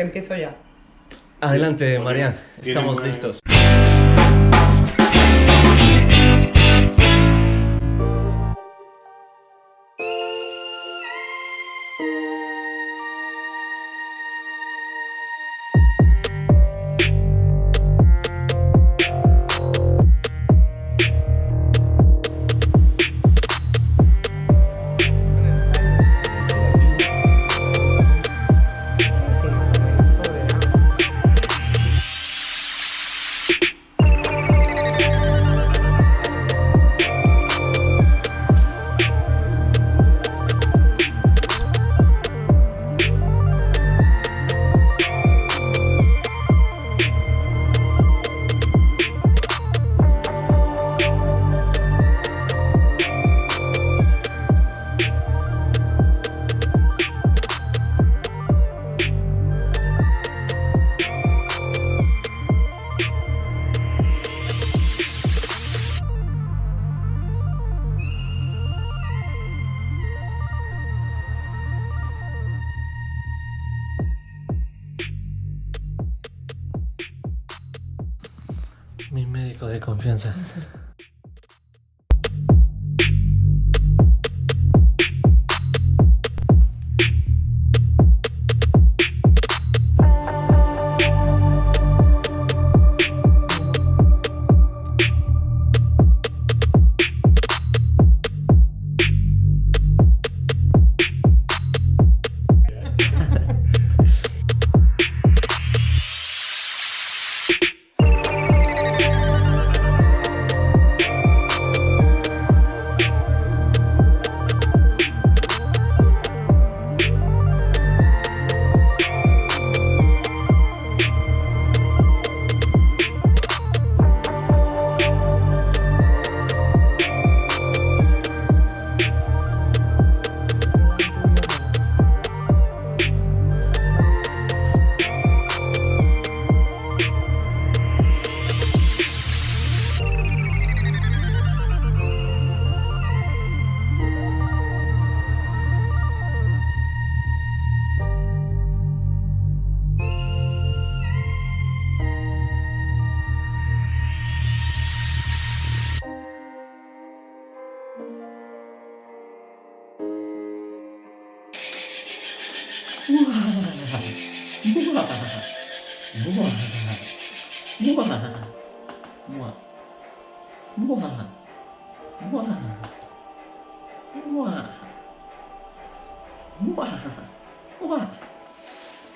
Te empiezo ya. Adelante, Marian. Tiene Estamos listos. you Mi médico de confianza.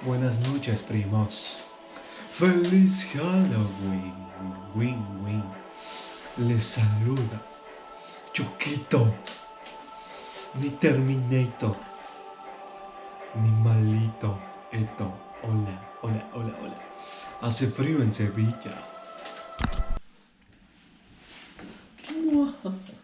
Buenas noches, primos. Feliz Halloween. Win, win. Les saluda Chuquito. Ni Terminator. Animalito, esto, hola, hola, hola, hola. Hace frío en Sevilla.